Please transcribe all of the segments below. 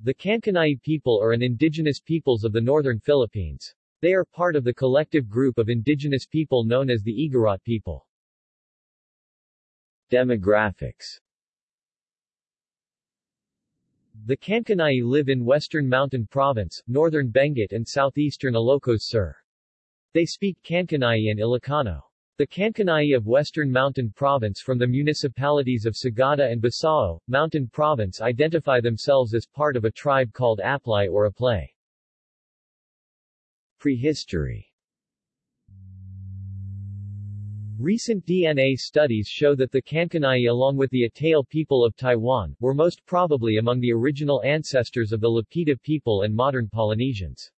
The Kankanai people are an indigenous peoples of the northern Philippines. They are part of the collective group of indigenous people known as the Igorot people. Demographics The Kankanai live in western Mountain Province, northern Benguet and southeastern Ilocos Sur. They speak Kankanai and Ilocano. The Kankanai of Western Mountain Province from the municipalities of Sagada and Besao, Mountain Province identify themselves as part of a tribe called Aplai or Aplay. Prehistory Recent DNA studies show that the Kankanai along with the Atayal people of Taiwan, were most probably among the original ancestors of the Lapita people and modern Polynesians.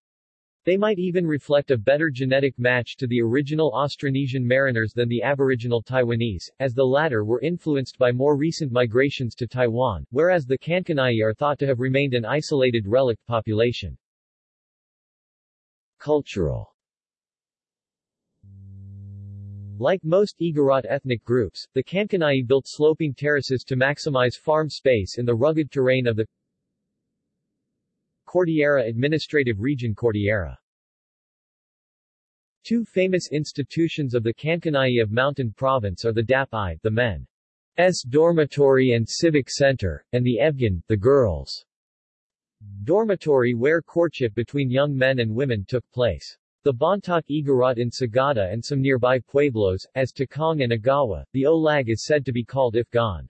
They might even reflect a better genetic match to the original Austronesian mariners than the aboriginal Taiwanese, as the latter were influenced by more recent migrations to Taiwan, whereas the Kankanai are thought to have remained an isolated relict population. Cultural Like most Igorot ethnic groups, the Kankanai built sloping terraces to maximize farm space in the rugged terrain of the Cordillera Administrative Region Cordillera Two famous institutions of the Kankanai of Mountain Province are the Dap-ay, the men's dormitory and civic center, and the Ebgan, the girls' dormitory where courtship between young men and women took place. The Bontoc Igorot in Sagada and some nearby pueblos, as Takong and Agawa, the Olag is said to be called Ifgan.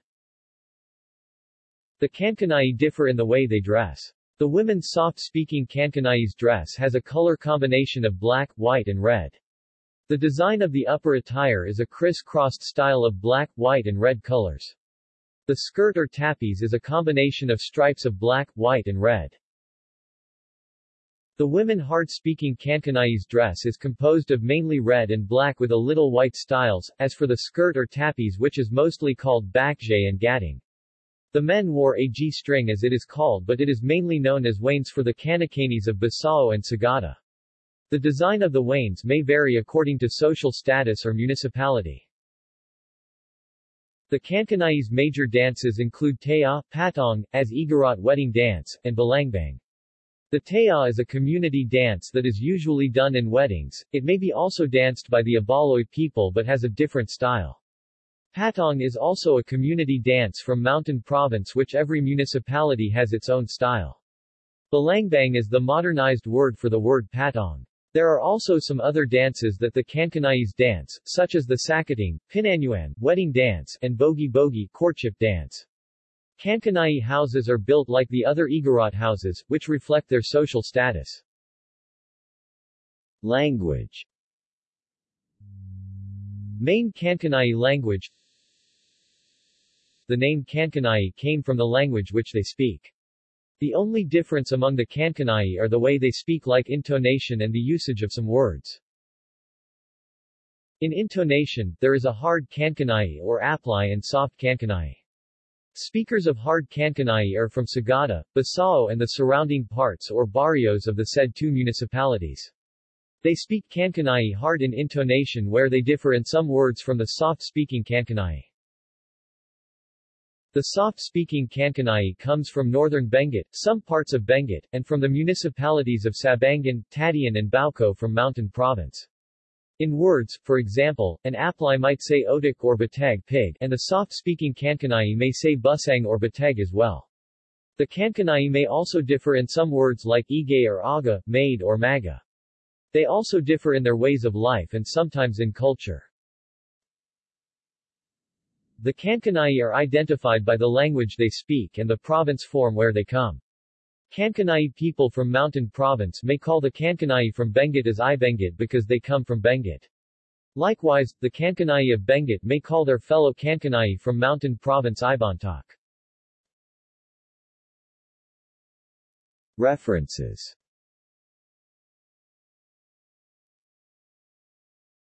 The Kankanai differ in the way they dress. The women's soft-speaking Kankanai's dress has a color combination of black, white and red. The design of the upper attire is a criss-crossed style of black, white and red colors. The skirt or tapis is a combination of stripes of black, white and red. The women hard-speaking Kankanai's dress is composed of mainly red and black with a little white styles, as for the skirt or tapis which is mostly called bakjay and gating. The men wore a G-string as it is called but it is mainly known as wains for the Kankanais of Besao and Sagada. The design of the wains may vary according to social status or municipality. The Kankanai's major dances include Taya, Patong, as Igorot wedding dance, and Balangbang. The Taya is a community dance that is usually done in weddings, it may be also danced by the Abaloy people but has a different style. Patong is also a community dance from Mountain Province which every municipality has its own style. Balangbang is the modernized word for the word patong. There are also some other dances that the Kankanais dance, such as the Sakating, Pinanyuan, wedding dance, and Bogi Bogi, courtship dance. Kankanai houses are built like the other Igorot houses, which reflect their social status. Language Main Kankanai language the name Kankanai came from the language which they speak. The only difference among the Kankanai are the way they speak like intonation and the usage of some words. In intonation, there is a hard Kankanai or Aplai and soft Kankanai. Speakers of hard Kankanai are from Sagada, Besao and the surrounding parts or barrios of the said two municipalities. They speak Kankanai hard in intonation where they differ in some words from the soft-speaking Kankanai. The soft-speaking Kankanai comes from northern Benguet, some parts of Benguet, and from the municipalities of Sabangan, Tadian and Bauko from Mountain Province. In words, for example, an Aplai might say otik or Batag pig, and the soft-speaking Kankanai may say busang or Batag as well. The Kankanai may also differ in some words like ige or aga, maid or maga. They also differ in their ways of life and sometimes in culture. The Kankanai are identified by the language they speak and the province form where they come. Kankanai people from Mountain Province may call the Kankanai from Benguet as Ibenguet because they come from Benguet. Likewise, the Kankanai of Benguet may call their fellow Kankanai from Mountain Province Ibontok. References